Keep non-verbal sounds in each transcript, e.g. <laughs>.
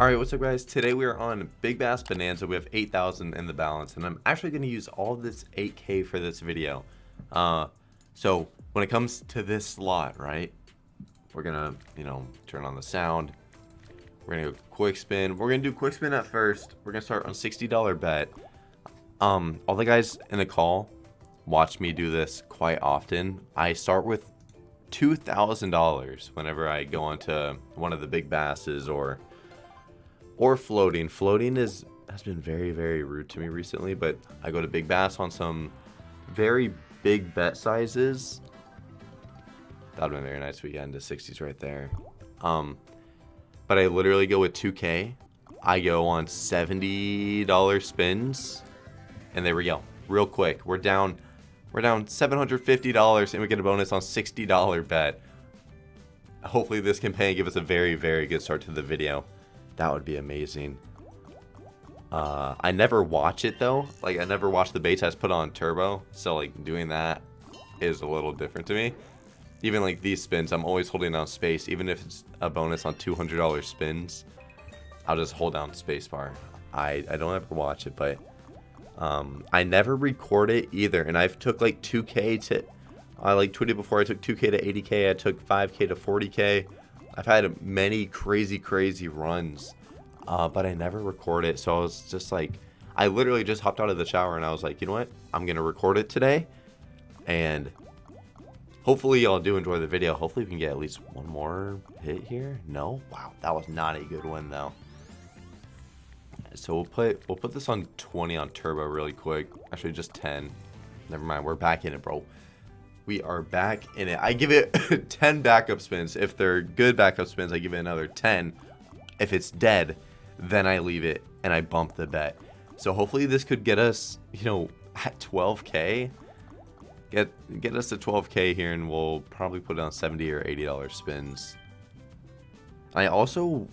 Alright, what's up guys? Today we are on Big Bass Bonanza. We have 8,000 in the balance, and I'm actually going to use all this 8k for this video. Uh, so, when it comes to this slot, right, we're to, you know, turn on the sound. We're to go quick spin. We're to do quick spin at first. We're to start on $60 bet. Um, all the guys in the call watch me do this quite often. I start with $2,000 whenever I go onto one of the big basses or or floating. Floating is has been very, very rude to me recently, but I go to Big Bass on some very big bet sizes. That would have been very nice weekend to 60s right there. Um, but I literally go with 2K. I go on $70 spins, and there we go. Real quick. We're down we're down $750 and we get a bonus on $60 bet. Hopefully this and give us a very, very good start to the video. That would be amazing. Uh, I never watch it though. Like I never watch the bait test put on turbo. So like doing that is a little different to me. Even like these spins, I'm always holding down space. Even if it's a bonus on $200 spins, I'll just hold down spacebar. I, I don't ever watch it, but um, I never record it either. And I've took like 2K to, I like tweeted before I took 2K to 80K. I took 5K to 40K. I've had many crazy, crazy runs, uh, but I never record it. So I was just like, I literally just hopped out of the shower and I was like, you know what? I'm going to record it today. And hopefully y'all do enjoy the video. Hopefully we can get at least one more hit here. No? Wow, that was not a good one though. So we'll put we'll put this on 20 on turbo really quick. Actually just 10. Never mind, we're back in it, bro we are back in it. I give it <laughs> 10 backup spins. If they're good backup spins, I give it another 10. If it's dead, then I leave it and I bump the bet. So hopefully this could get us, you know, at 12k. Get get us to 12k here and we'll probably put on 70 or 80 dollar spins. I also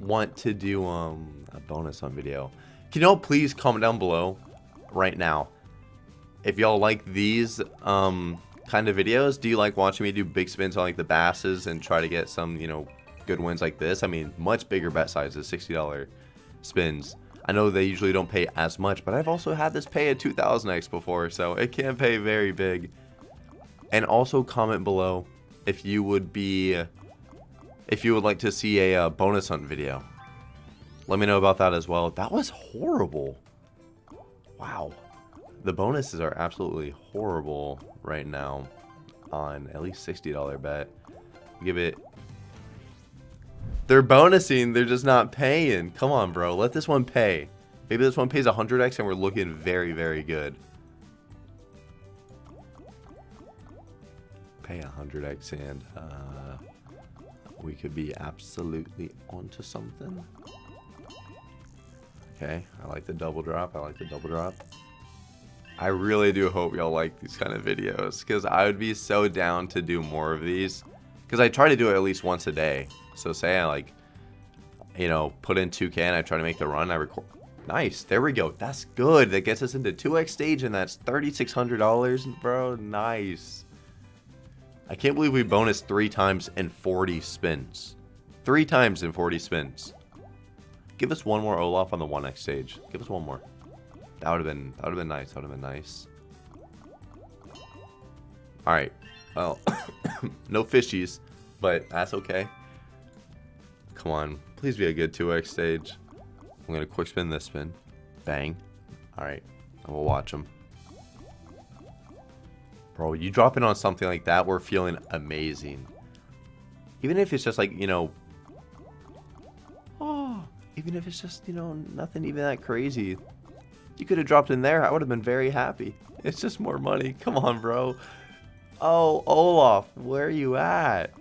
want to do um a bonus on video. Can y'all please comment down below right now if y'all like these um kind of videos? Do you like watching me do big spins on like the basses and try to get some, you know, good wins like this? I mean, much bigger bet sizes, $60 spins. I know they usually don't pay as much, but I've also had this pay a 2000x before, so it can pay very big. And also comment below if you would be, if you would like to see a uh, bonus hunt video. Let me know about that as well. That was horrible. Wow. The bonuses are absolutely horrible right now on at least $60 bet. Give it... They're bonusing, they're just not paying. Come on, bro. Let this one pay. Maybe this one pays 100x and we're looking very, very good. Pay 100x and uh, we could be absolutely onto something. Okay, I like the double drop. I like the double drop. I really do hope y'all like these kind of videos because I would be so down to do more of these because I try to do it at least once a day. So say I like, you know, put in 2K and I try to make the run, I record. Nice, there we go. That's good. That gets us into 2X stage and that's $3,600, bro. Nice. I can't believe we bonus three times in 40 spins. Three times in 40 spins. Give us one more Olaf on the 1X stage. Give us one more. That would have been that would have been nice. That would have been nice. All right. Well, <coughs> no fishies, but that's okay. Come on, please be a good 2x stage. I'm gonna quick spin this spin. Bang. All right, and we'll watch them. Bro, you drop in on something like that, we're feeling amazing. Even if it's just like, you know, oh, <gasps> even if it's just, you know, nothing even that crazy. You could have dropped in there. I would have been very happy. It's just more money. Come on, bro. Oh, Olaf, where are you at?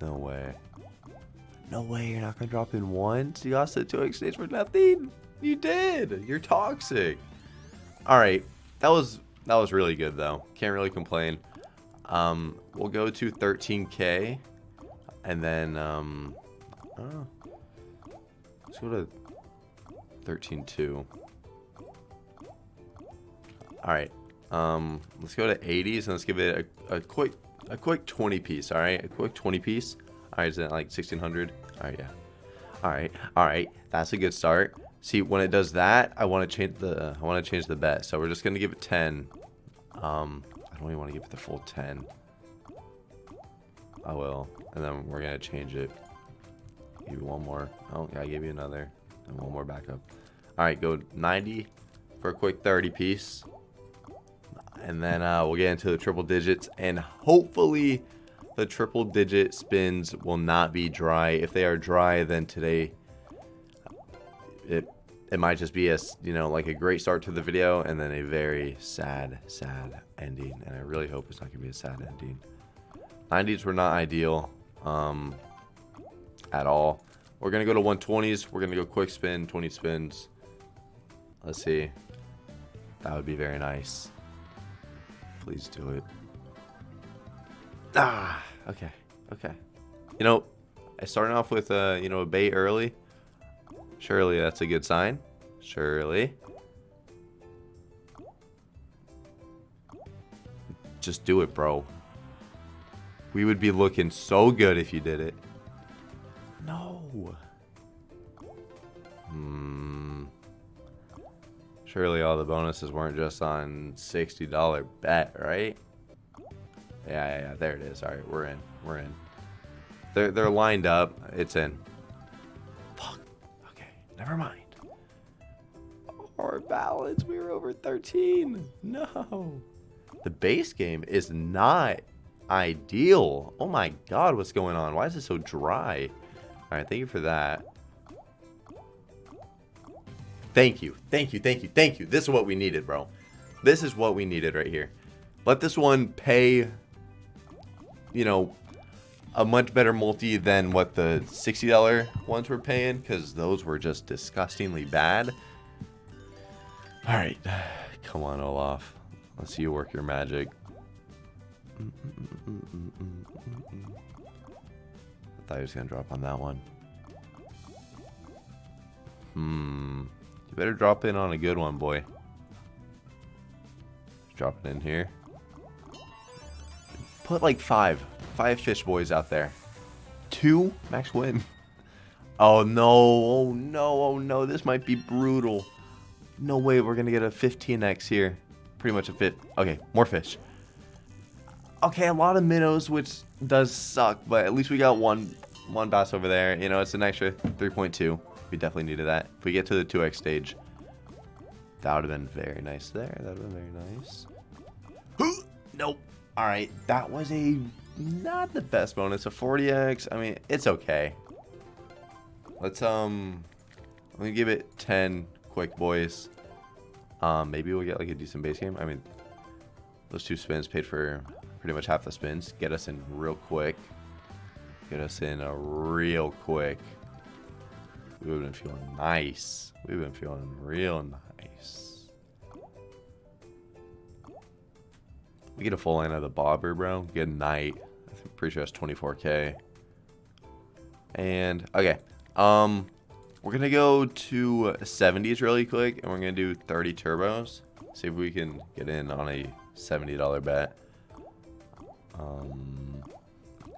No way. No way you're not going to drop in once? You lost it to exchange for nothing? You did. You're toxic. All right. That was that was really good, though. Can't really complain. Um, we'll go to 13k. And then, um, Let's go to 13.2. Alright. Um, let's go to 80s and let's give it a, a quick a quick 20 piece, all right? A quick 20 piece. All right, is that like 1600? All right, yeah. All right, all right. That's a good start. See, when it does that, I want to change the I want to change the bet. So we're just gonna give it 10. Um, I don't even want to give it the full 10. I will, and then we're gonna change it. Give you one more. Oh, yeah, I gave you another, and one more backup. All right, go 90 for a quick 30 piece. And then uh, we'll get into the triple digits and hopefully the triple digit spins will not be dry. If they are dry then today it it might just be a you know like a great start to the video and then a very sad sad ending. And i really hope it's not gonna be a sad ending. 90s were not ideal. Um at all we're gonna go to 120s we're gonna go quick spin 20 spins let's see that would be very nice Please do it. Ah, okay, okay. You know, I started off with, uh, you know, a bait early. Surely that's a good sign. Surely. Just do it, bro. We would be looking so good if you did it. Surely all the bonuses weren't just on $60 bet, right? Yeah, yeah, yeah, there it is. All right, we're in. We're in. They're, they're lined up. It's in. Fuck. Okay, never mind. Our balance, we were over 13. No. The base game is not ideal. Oh my god, what's going on? Why is it so dry? All right, thank you for that. Thank you. Thank you. Thank you. Thank you. This is what we needed, bro. This is what we needed right here. Let this one pay, you know, a much better multi than what the $60 ones were paying because those were just disgustingly bad. All right. <sighs> Come on, Olaf. Let's see you work your magic. I thought he was going to drop on that one. Hmm. You better drop in on a good one, boy. Drop it in here. Put like five. Five fish boys out there. Two? Max win. <laughs> Oh no, oh no, oh no. This might be brutal. No way we're to get a 15x here. Pretty much a fit. Okay, more fish. Okay, a lot of minnows, which does suck, but at least we got one one bass over there. You know, it's an extra 3.2. We definitely needed that. If we get to the 2x stage, that would have been very nice there. That would have been very nice. Who? <gasps> Nope. All right, that was a not the best bonus. A 40x. I mean, it's okay. Let's um, let me give it 10 quick boys. Um, maybe we'll get like a decent base game. I mean, those two spins paid for pretty much half the spins. Get us in real quick. Get us in a real quick. We've been feeling nice. We've been feeling real nice. We get a full line of the bobber, bro. Good night. I'm pretty sure that's 24k. And okay, um, we're gonna go to 70s really quick, and we're gonna do 30 turbos. See if we can get in on a $70 bet. Um,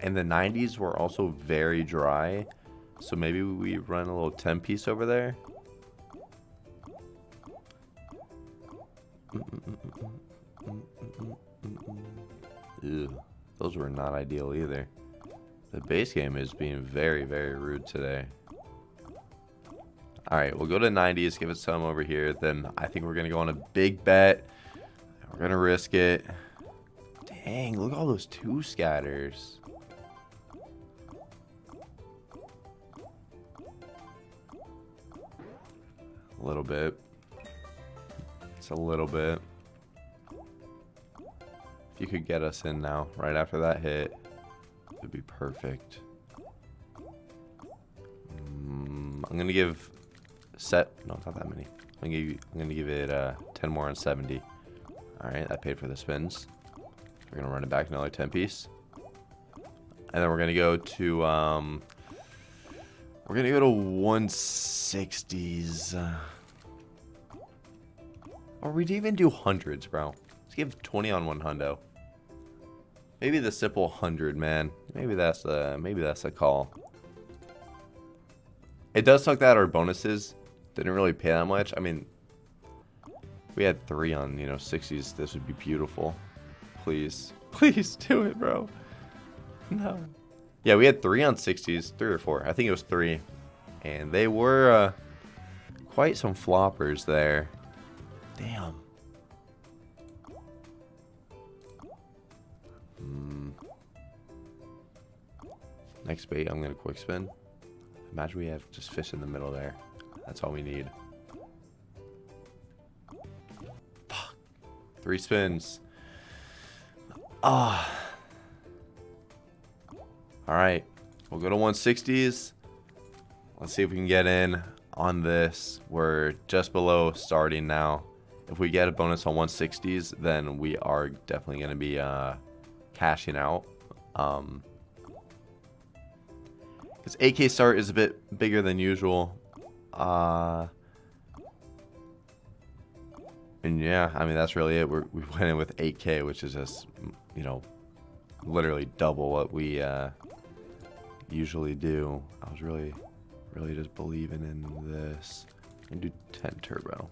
and the 90s were also very dry. So maybe we run a little 10 piece over there. Ew, those were not ideal either. The base game is being very, very rude today. Alright, we'll go to 90s, give it some over here. Then I think we're going to go on a big bet. We're going to risk it. Dang, look at all those two scatters. A little bit. It's a little bit. If you could get us in now, right after that hit, it'd be perfect. Mm, I'm gonna give set. No, not that many. I'm gonna give. I'm gonna give it uh, 10 more on 70. All right, that paid for the spins. We're gonna run it back another 10 piece, and then we're gonna go to um, we're gonna go to 160s. Uh, or we'd even do hundreds, bro. Let's give 20 on one hundo. maybe the simple 100, man. Maybe that's a, maybe that's a call. It does suck that our bonuses didn't really pay that much. I mean, we had three on, you know, 60s. This would be beautiful. Please. <laughs> Please do it, bro. No. Yeah, we had three on 60s. Three or four. I think it was three. And they were uh, quite some floppers there. Damn. Hmm. Next bait, I'm going to quick spin. Imagine we have just fish in the middle there. That's all we need. Fuck. Three spins. Ah. Oh. Alright. We'll go to 160s. Let's see if we can get in on this. We're just below starting now. If we get a bonus on 160s, then we are definitely going to be uh, cashing out. Um, because 8k start is a bit bigger than usual. Uh, and yeah, I mean, that's really it. We're, we went in with 8k, which is just, you know, literally double what we uh, usually do. I was really, really just believing in this. And do 10 turbo.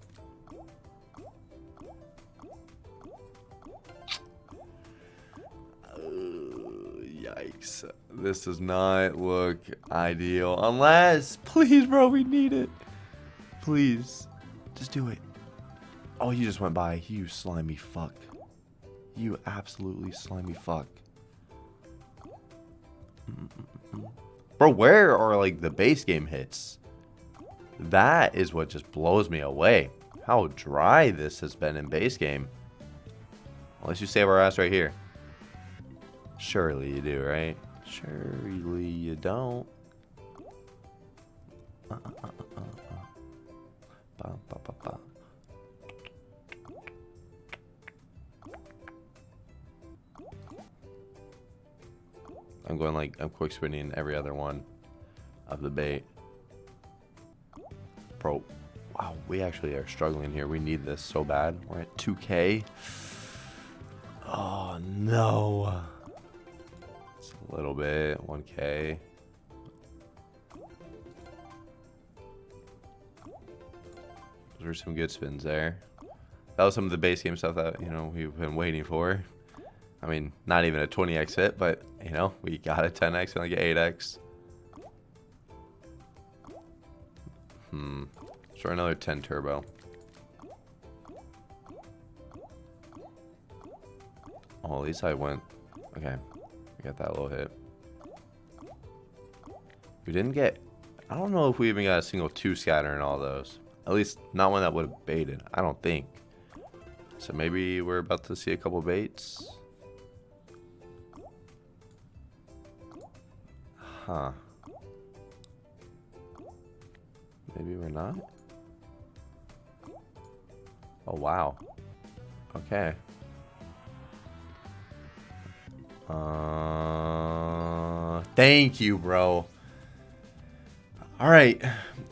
Uh, yikes. This does not look ideal. Unless, please, bro, we need it. Please. Just do it. Oh, you just went by. You slimy fuck. You absolutely slimy fuck. Bro, where are, like, the base game hits? That is what just blows me away. How dry this has been in base game. Unless you save our ass right here. Surely you do, right? Surely you don't. Uh, uh, uh, I'm going like, I'm quick spinning every other one of the bait. Bro, wow, we actually are struggling here. We need this so bad. We're at 2K. Oh, no It's a little bit, 1k. Those were some good spins there. That was some of the base game stuff that, you know, we've been waiting for. I mean, not even a 20x hit, but, you know, we got a 10x and like an 8x. Hmm. Let's try another 10 turbo. Oh, at least I went. Okay get that little hit. We didn't get... I don't know if we even got a single two scatter in all those. At least not one that would have baited. I don't think. So maybe we're about to see a couple baits. Huh. Maybe we're not? Oh, wow. Okay. Uh, thank you, bro. All right.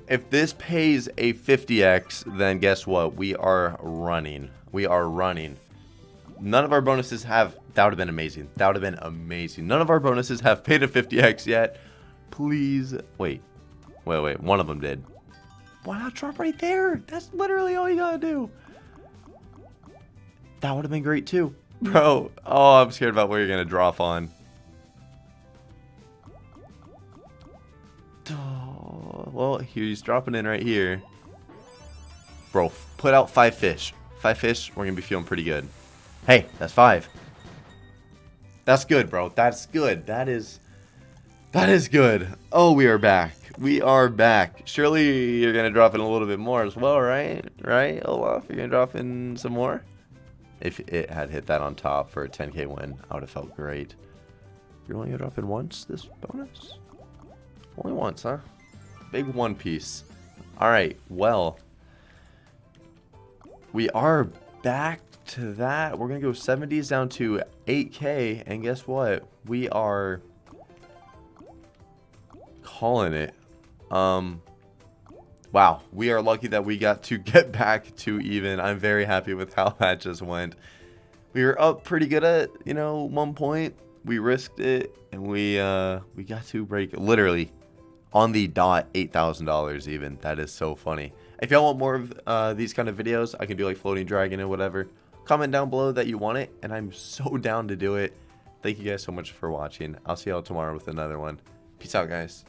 If this pays a 50x, then guess what? We are running. We are running. None of our bonuses have... That would have been amazing. That would have been amazing. None of our bonuses have paid a 50x yet. Please. Wait. Wait, wait. One of them did. Why not drop right there? That's literally all you gotta do. That would have been great too. <laughs> Bro, oh, I'm scared about where you're gonna drop on. Oh, <sighs> well, he's dropping in right here. Bro, put out five fish. Five fish, we're gonna be feeling pretty good. Hey, that's five. That's good, bro. That's good. That is... That is good. Oh, we are back. We are back. Surely you're going to drop in a little bit more as well, right? Right, Olaf? You're going to drop in some more? If it had hit that on top for a 10k win, I would have felt great. You're only gonna drop in once this bonus? Only once, huh? Big one piece. Alright, well. We are back to that. We're gonna go 70s down to 8k, and guess what? We are calling it. Um, wow, we are lucky that we got to <laughs> get back to even. I'm very happy with how <laughs> that just went. we were up pretty good at, you know, one point. We risked it and we uh we got to break literally on the dot $8,000 even. That is so funny. If y'all want more of uh, these kind of videos, I can do like floating dragon and whatever. Comment down below that you want it and I'm so <laughs> down to do it. Thank you guys so much for watching. I'll see y'all tomorrow with another one. Peace out, guys.